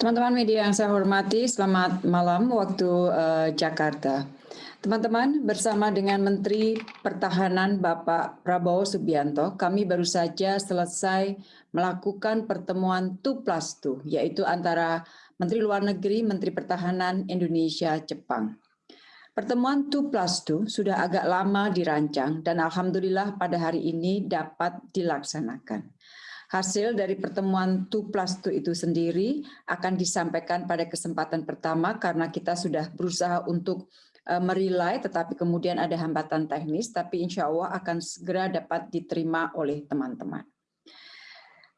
Teman-teman media yang saya hormati, selamat malam waktu uh, Jakarta. Teman-teman, bersama dengan Menteri Pertahanan Bapak Prabowo Subianto, kami baru saja selesai melakukan pertemuan 2 plus 2, yaitu antara Menteri Luar Negeri, Menteri Pertahanan Indonesia, Jepang. Pertemuan 2 plus 2 sudah agak lama dirancang dan Alhamdulillah pada hari ini dapat dilaksanakan. Hasil dari pertemuan 2 plus 2 itu sendiri akan disampaikan pada kesempatan pertama karena kita sudah berusaha untuk uh, merilai tetapi kemudian ada hambatan teknis tapi insya Allah akan segera dapat diterima oleh teman-teman.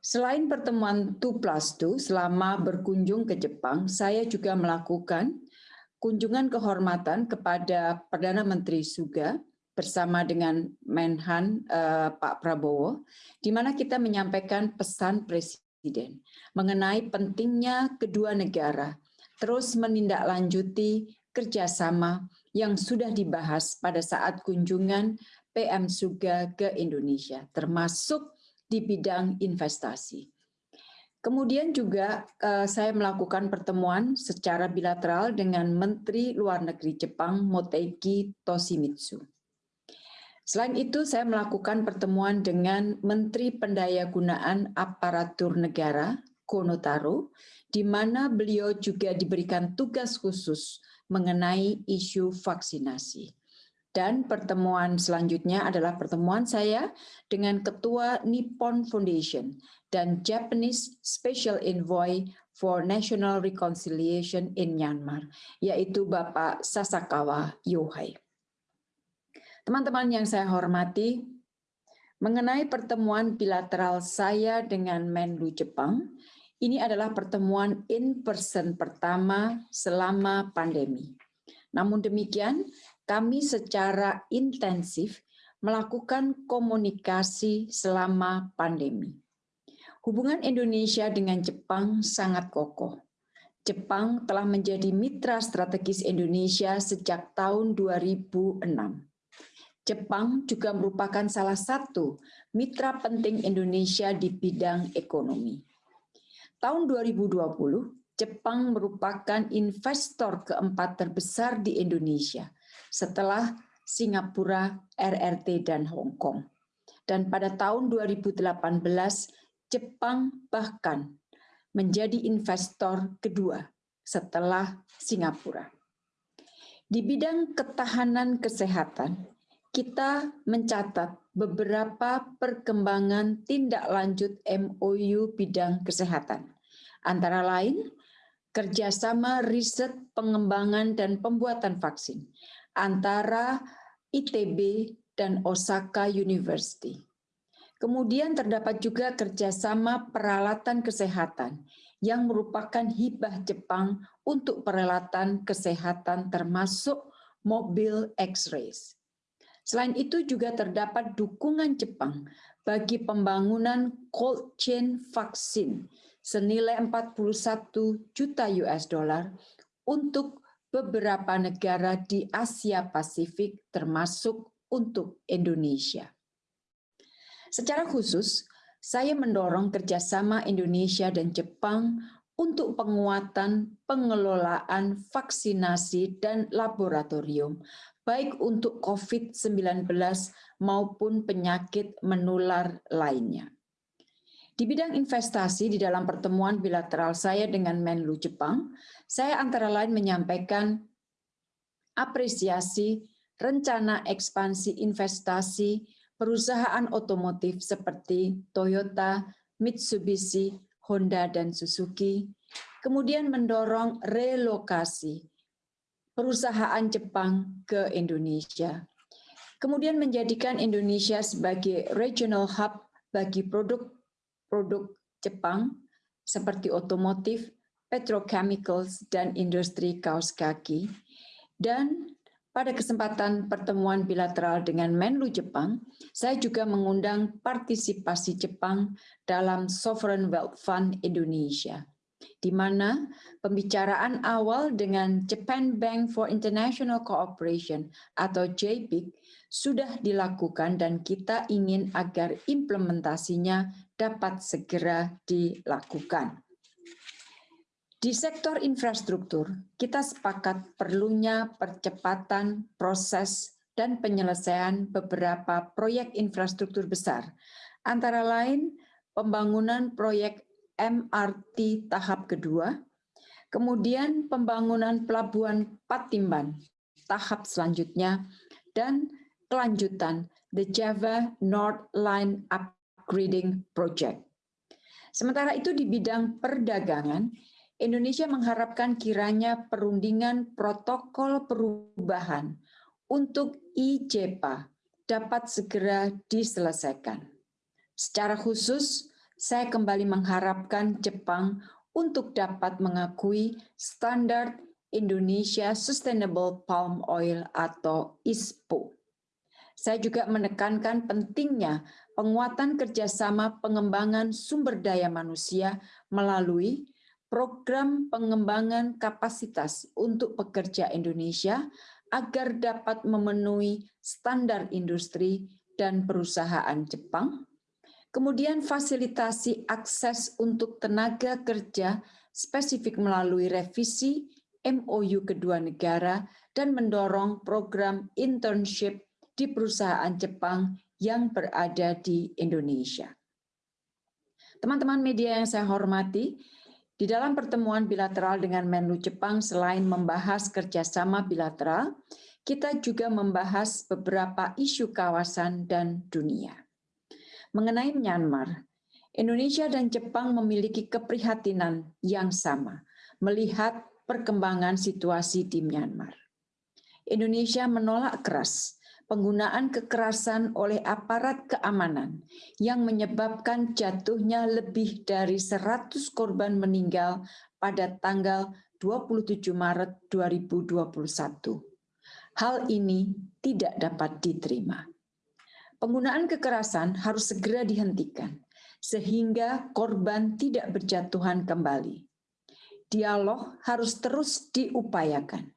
Selain pertemuan 2 plus 2, selama berkunjung ke Jepang, saya juga melakukan kunjungan kehormatan kepada Perdana Menteri Suga, bersama dengan Menhan uh, Pak Prabowo, di mana kita menyampaikan pesan Presiden mengenai pentingnya kedua negara terus menindaklanjuti kerjasama yang sudah dibahas pada saat kunjungan PM Suga ke Indonesia, termasuk di bidang investasi. Kemudian juga uh, saya melakukan pertemuan secara bilateral dengan Menteri Luar Negeri Jepang Motegi Toshimitsu. Selain itu, saya melakukan pertemuan dengan Menteri Pendayagunaan Aparatur Negara, Konotaro, di mana beliau juga diberikan tugas khusus mengenai isu vaksinasi. Dan pertemuan selanjutnya adalah pertemuan saya dengan Ketua Nippon Foundation dan Japanese Special Envoy for National Reconciliation in Myanmar, yaitu Bapak Sasakawa Yohei. Teman-teman yang saya hormati, mengenai pertemuan bilateral saya dengan Menlu Jepang, ini adalah pertemuan in-person pertama selama pandemi. Namun demikian, kami secara intensif melakukan komunikasi selama pandemi. Hubungan Indonesia dengan Jepang sangat kokoh. Jepang telah menjadi mitra strategis Indonesia sejak tahun 2006. Jepang juga merupakan salah satu mitra penting Indonesia di bidang ekonomi. Tahun 2020, Jepang merupakan investor keempat terbesar di Indonesia setelah Singapura, RRT, dan Hong Kong. Dan pada tahun 2018, Jepang bahkan menjadi investor kedua setelah Singapura. Di bidang ketahanan kesehatan, kita mencatat beberapa perkembangan tindak lanjut MOU bidang kesehatan. Antara lain, kerjasama riset pengembangan dan pembuatan vaksin antara ITB dan Osaka University. Kemudian terdapat juga kerjasama peralatan kesehatan yang merupakan hibah Jepang untuk peralatan kesehatan termasuk mobil X-rays. Selain itu juga terdapat dukungan Jepang bagi pembangunan cold chain vaksin senilai 41 juta US dollar untuk beberapa negara di Asia Pasifik termasuk untuk Indonesia. Secara khusus, saya mendorong kerjasama Indonesia dan Jepang untuk penguatan pengelolaan vaksinasi dan laboratorium baik untuk COVID-19 maupun penyakit menular lainnya. Di bidang investasi di dalam pertemuan bilateral saya dengan Menlu Jepang, saya antara lain menyampaikan apresiasi rencana ekspansi investasi perusahaan otomotif seperti Toyota, Mitsubishi, Honda, dan Suzuki, kemudian mendorong relokasi perusahaan Jepang ke Indonesia. Kemudian menjadikan Indonesia sebagai regional hub bagi produk-produk Jepang seperti otomotif, petrochemicals, dan industri kaos kaki. Dan pada kesempatan pertemuan bilateral dengan Menlu Jepang, saya juga mengundang partisipasi Jepang dalam Sovereign Wealth Fund Indonesia di mana pembicaraan awal dengan Japan Bank for International Cooperation atau JBIC sudah dilakukan dan kita ingin agar implementasinya dapat segera dilakukan. Di sektor infrastruktur, kita sepakat perlunya percepatan proses dan penyelesaian beberapa proyek infrastruktur besar, antara lain pembangunan proyek MRT tahap kedua, kemudian pembangunan pelabuhan Patimban tahap selanjutnya, dan kelanjutan the Java North Line Upgrading Project. Sementara itu di bidang perdagangan, Indonesia mengharapkan kiranya perundingan protokol perubahan untuk IJPA dapat segera diselesaikan. Secara khusus, saya kembali mengharapkan Jepang untuk dapat mengakui standar Indonesia Sustainable Palm Oil atau ISPO. Saya juga menekankan pentingnya penguatan kerjasama pengembangan sumber daya manusia melalui program pengembangan kapasitas untuk pekerja Indonesia agar dapat memenuhi standar industri dan perusahaan Jepang. Kemudian fasilitasi akses untuk tenaga kerja spesifik melalui revisi MOU kedua negara dan mendorong program internship di perusahaan Jepang yang berada di Indonesia. Teman-teman media yang saya hormati, di dalam pertemuan bilateral dengan Menlu Jepang, selain membahas kerjasama bilateral, kita juga membahas beberapa isu kawasan dan dunia. Mengenai Myanmar, Indonesia dan Jepang memiliki keprihatinan yang sama melihat perkembangan situasi di Myanmar. Indonesia menolak keras penggunaan kekerasan oleh aparat keamanan yang menyebabkan jatuhnya lebih dari 100 korban meninggal pada tanggal 27 Maret 2021. Hal ini tidak dapat diterima. Penggunaan kekerasan harus segera dihentikan sehingga korban tidak berjatuhan kembali. Dialog harus terus diupayakan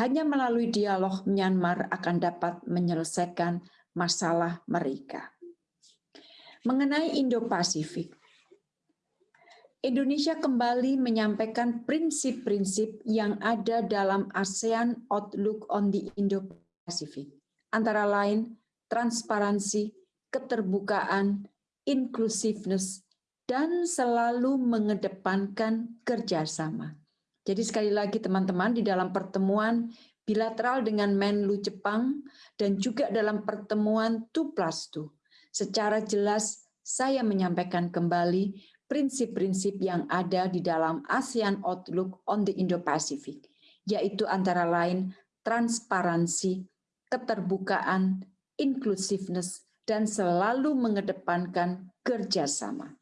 hanya melalui dialog Myanmar akan dapat menyelesaikan masalah mereka. Mengenai Indo-Pasifik, Indonesia kembali menyampaikan prinsip-prinsip yang ada dalam ASEAN Outlook on the Indo-Pacific, antara lain transparansi, keterbukaan, inclusiveness, dan selalu mengedepankan kerjasama. Jadi sekali lagi teman-teman di dalam pertemuan bilateral dengan Menlu Jepang dan juga dalam pertemuan 2 plus 2, secara jelas saya menyampaikan kembali prinsip-prinsip yang ada di dalam ASEAN Outlook on the Indo-Pacific, yaitu antara lain transparansi, keterbukaan, inclusiveness, dan selalu mengedepankan kerjasama.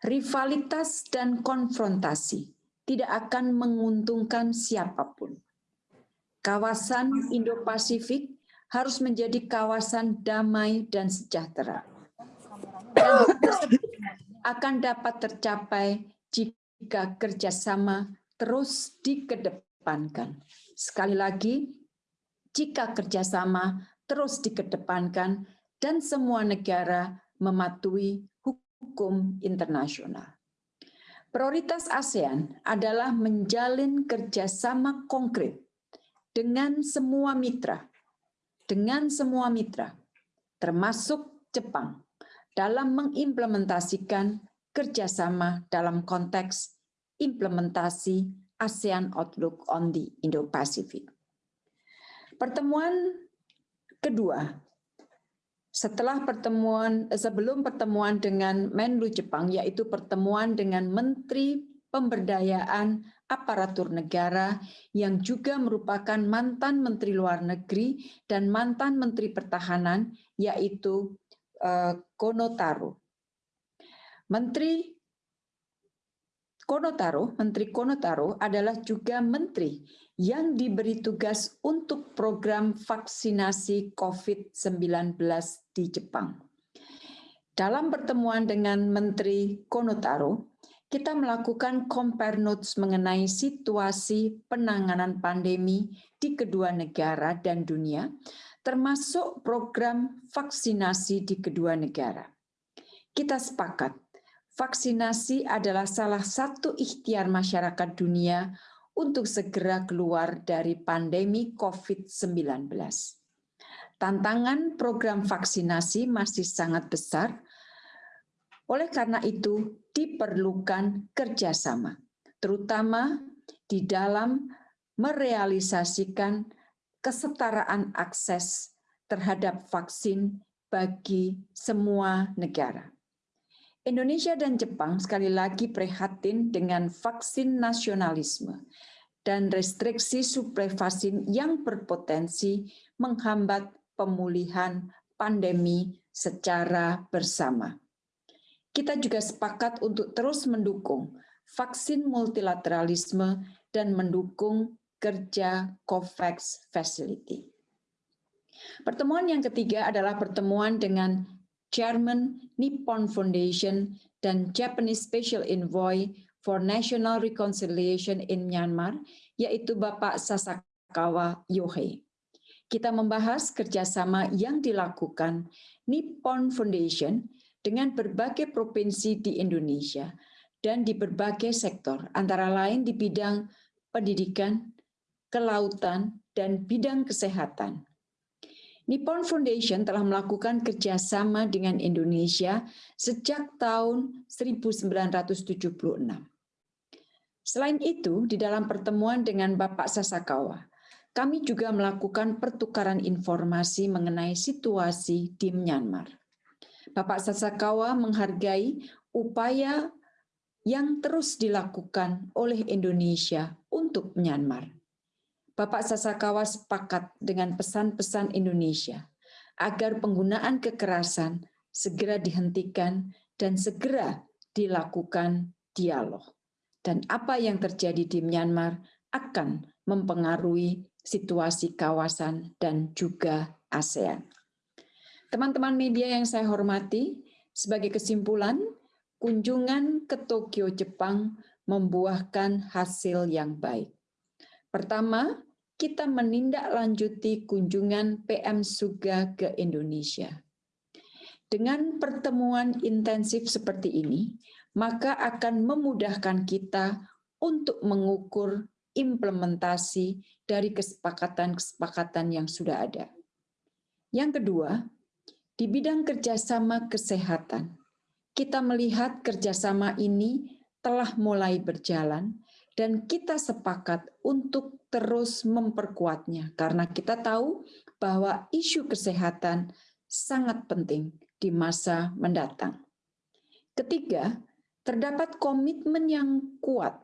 Rivalitas dan konfrontasi tidak akan menguntungkan siapa pun. Kawasan Indo-Pasifik harus menjadi kawasan damai dan sejahtera. Akan dapat tercapai jika kerjasama terus dikedepankan. Sekali lagi, jika kerjasama terus dikedepankan dan semua negara mematuhi hukum internasional. Prioritas ASEAN adalah menjalin kerjasama konkret dengan semua mitra, dengan semua mitra, termasuk Jepang, dalam mengimplementasikan kerjasama dalam konteks implementasi ASEAN Outlook on the Indo-Pacific. Pertemuan kedua setelah pertemuan sebelum pertemuan dengan Menlu Jepang yaitu pertemuan dengan Menteri Pemberdayaan Aparatur Negara yang juga merupakan mantan Menteri Luar Negeri dan mantan Menteri Pertahanan yaitu uh, Konotaro. Menteri Konotaro, Menteri Konotaro adalah juga menteri yang diberi tugas untuk program vaksinasi COVID-19 di Jepang. Dalam pertemuan dengan Menteri Konotaro, kita melakukan compare notes mengenai situasi penanganan pandemi di kedua negara dan dunia, termasuk program vaksinasi di kedua negara. Kita sepakat vaksinasi adalah salah satu ikhtiar masyarakat dunia untuk segera keluar dari pandemi COVID-19. Tantangan program vaksinasi masih sangat besar, oleh karena itu diperlukan kerjasama, terutama di dalam merealisasikan kesetaraan akses terhadap vaksin bagi semua negara. Indonesia dan Jepang sekali lagi prihatin dengan vaksin nasionalisme dan restriksi suplai vaksin yang berpotensi menghambat pemulihan pandemi secara bersama. Kita juga sepakat untuk terus mendukung vaksin multilateralisme dan mendukung kerja COVAX Facility. Pertemuan yang ketiga adalah pertemuan dengan Chairman Nippon Foundation dan Japanese Special Envoy for National Reconciliation in Myanmar, yaitu Bapak Sasakawa Yohei. Kita membahas kerjasama yang dilakukan Nippon Foundation dengan berbagai provinsi di Indonesia dan di berbagai sektor, antara lain di bidang pendidikan, kelautan, dan bidang kesehatan. Nippon Foundation telah melakukan kerjasama dengan Indonesia sejak tahun 1976. Selain itu, di dalam pertemuan dengan Bapak Sasakawa, kami juga melakukan pertukaran informasi mengenai situasi di Myanmar. Bapak Sasakawa menghargai upaya yang terus dilakukan oleh Indonesia untuk Myanmar Bapak Sasakawa sepakat dengan pesan-pesan Indonesia agar penggunaan kekerasan segera dihentikan dan segera dilakukan dialog. Dan apa yang terjadi di Myanmar akan mempengaruhi situasi kawasan dan juga ASEAN. Teman-teman media yang saya hormati, sebagai kesimpulan, kunjungan ke Tokyo, Jepang membuahkan hasil yang baik. Pertama, kita menindaklanjuti kunjungan PM Suga ke Indonesia. Dengan pertemuan intensif seperti ini, maka akan memudahkan kita untuk mengukur implementasi dari kesepakatan-kesepakatan yang sudah ada. Yang kedua, di bidang kerjasama kesehatan, kita melihat kerjasama ini telah mulai berjalan dan kita sepakat untuk terus memperkuatnya karena kita tahu bahwa isu kesehatan sangat penting di masa mendatang. Ketiga, terdapat komitmen yang kuat,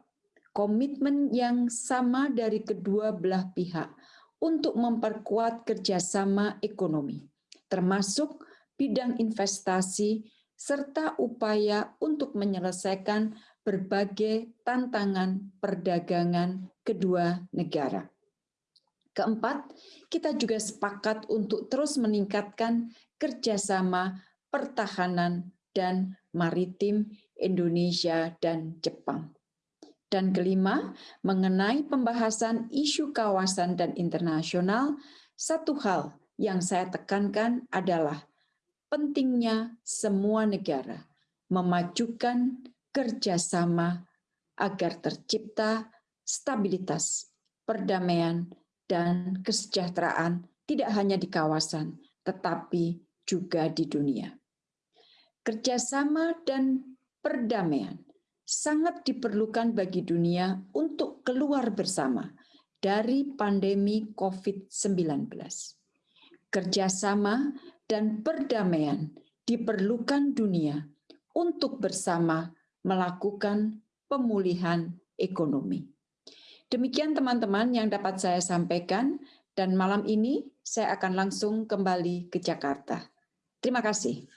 komitmen yang sama dari kedua belah pihak untuk memperkuat kerjasama ekonomi, termasuk bidang investasi serta upaya untuk menyelesaikan berbagai tantangan perdagangan kedua negara. Keempat, kita juga sepakat untuk terus meningkatkan kerjasama pertahanan dan maritim Indonesia dan Jepang. Dan kelima, mengenai pembahasan isu kawasan dan internasional, satu hal yang saya tekankan adalah pentingnya semua negara memajukan kerjasama agar tercipta stabilitas, perdamaian, dan kesejahteraan tidak hanya di kawasan, tetapi juga di dunia. Kerjasama dan perdamaian sangat diperlukan bagi dunia untuk keluar bersama dari pandemi COVID-19. Kerjasama dan perdamaian diperlukan dunia untuk bersama melakukan pemulihan ekonomi. Demikian teman-teman yang dapat saya sampaikan dan malam ini saya akan langsung kembali ke Jakarta. Terima kasih.